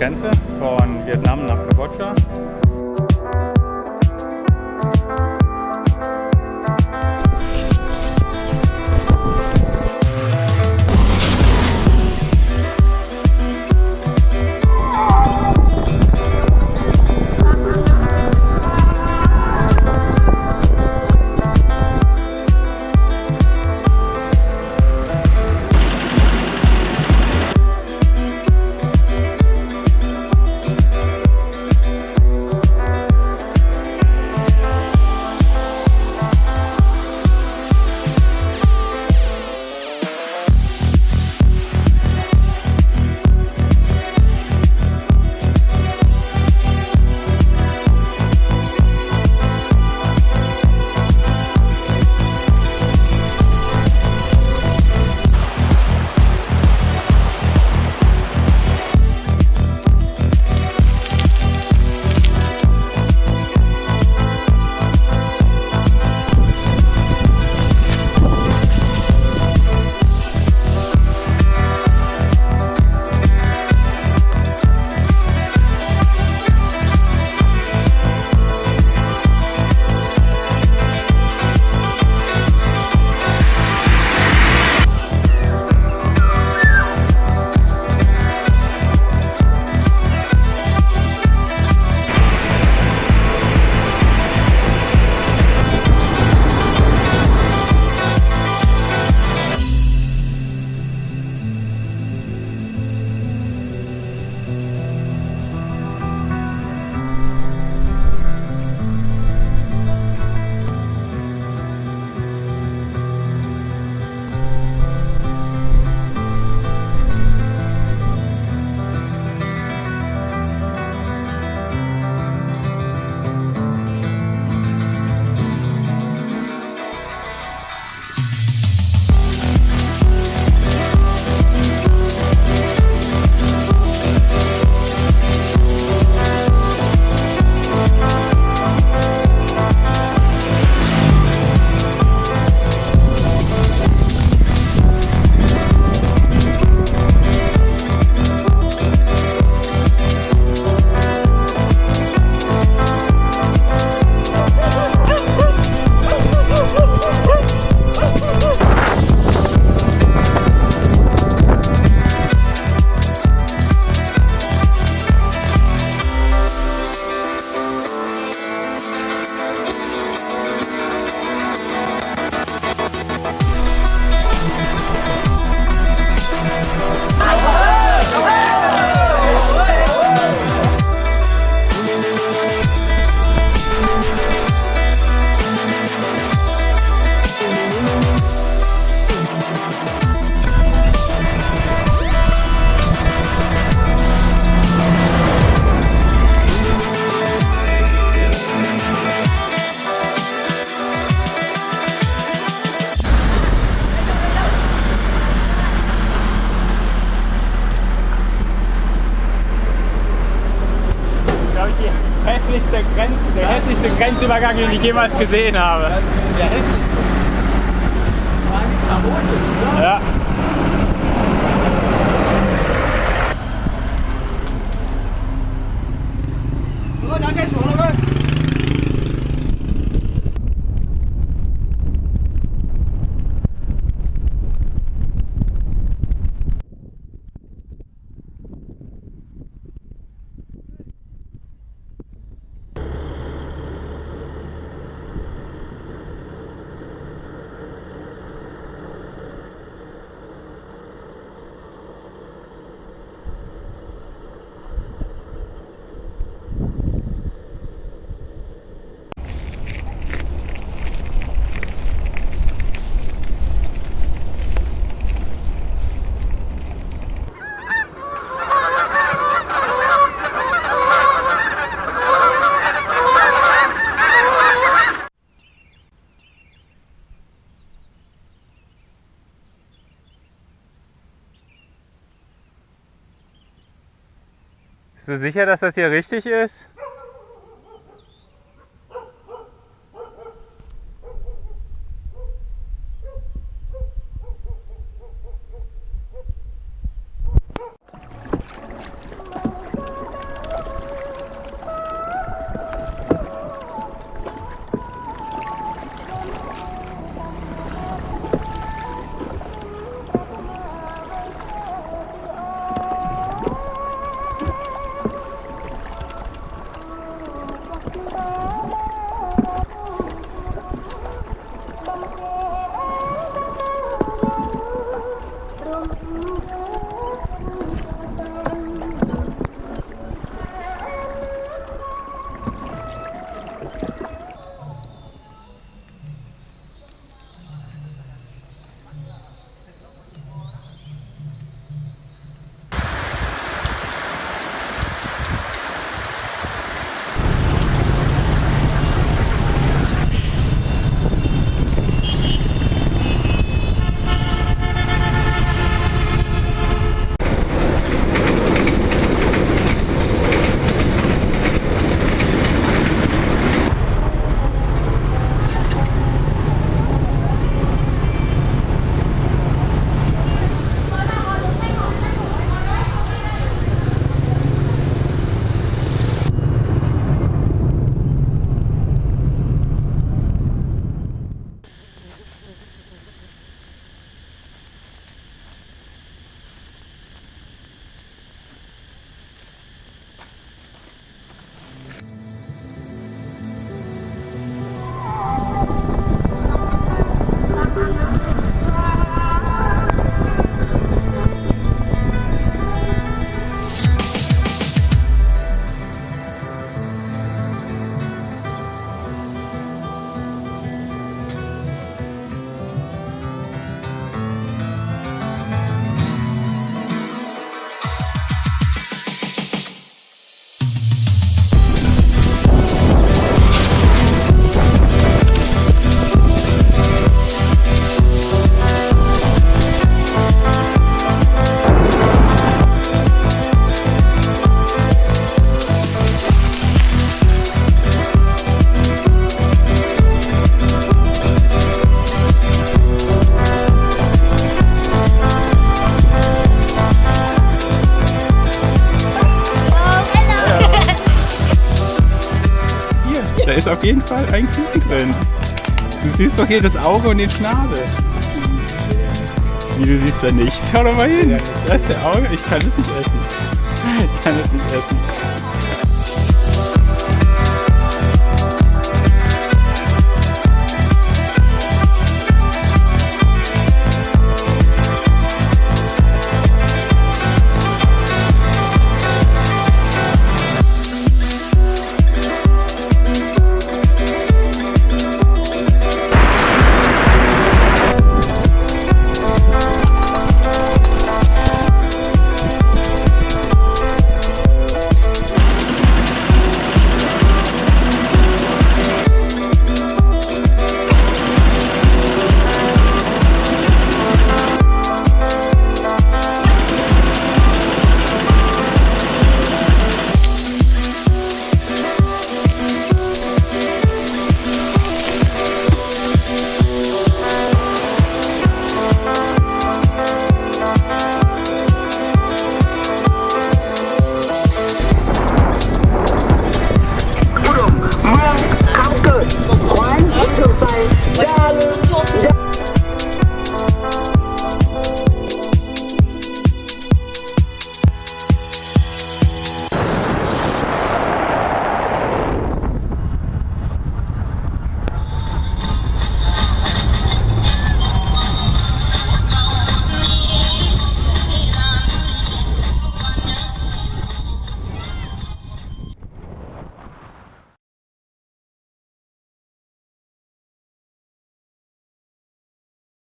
Grenze von Vietnam nach Kambodscha. Grenzübergang, den ich jemals gesehen habe. Der hässlichste. War chaotisch, oder? Ja. Bist du sicher, dass das hier richtig ist? Ist auf jeden Fall ein Kuchen drin. Du siehst doch hier das Auge und den Schnabel. Wie, du siehst da nichts. Schau doch mal hin. Da ist der Auge. Ich kann es nicht essen. Ich kann es nicht essen.